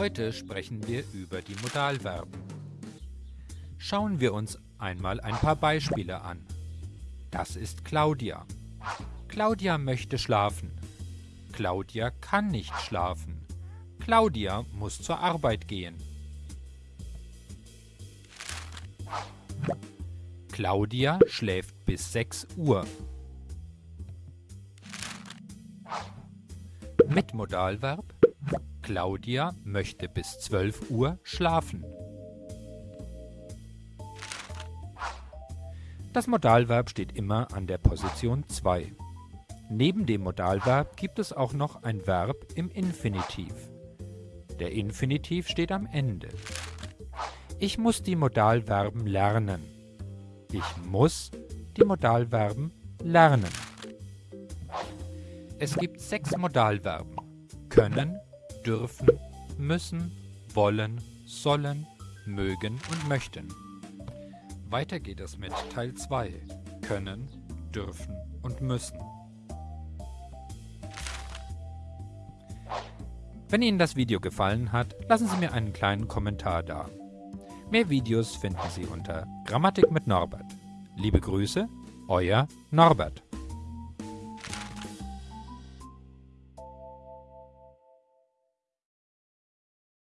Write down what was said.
Heute sprechen wir über die Modalverben. Schauen wir uns einmal ein paar Beispiele an. Das ist Claudia. Claudia möchte schlafen. Claudia kann nicht schlafen. Claudia muss zur Arbeit gehen. Claudia schläft bis 6 Uhr. Mit Modalverb Claudia möchte bis 12 Uhr schlafen. Das Modalverb steht immer an der Position 2. Neben dem Modalverb gibt es auch noch ein Verb im Infinitiv. Der Infinitiv steht am Ende. Ich muss die Modalverben lernen. Ich muss die Modalverben lernen. Es gibt sechs Modalverben. Können, dürfen, müssen, wollen, sollen, mögen und möchten. Weiter geht es mit Teil 2. Können, dürfen und müssen. Wenn Ihnen das Video gefallen hat, lassen Sie mir einen kleinen Kommentar da. Mehr Videos finden Sie unter Grammatik mit Norbert. Liebe Grüße, Euer Norbert.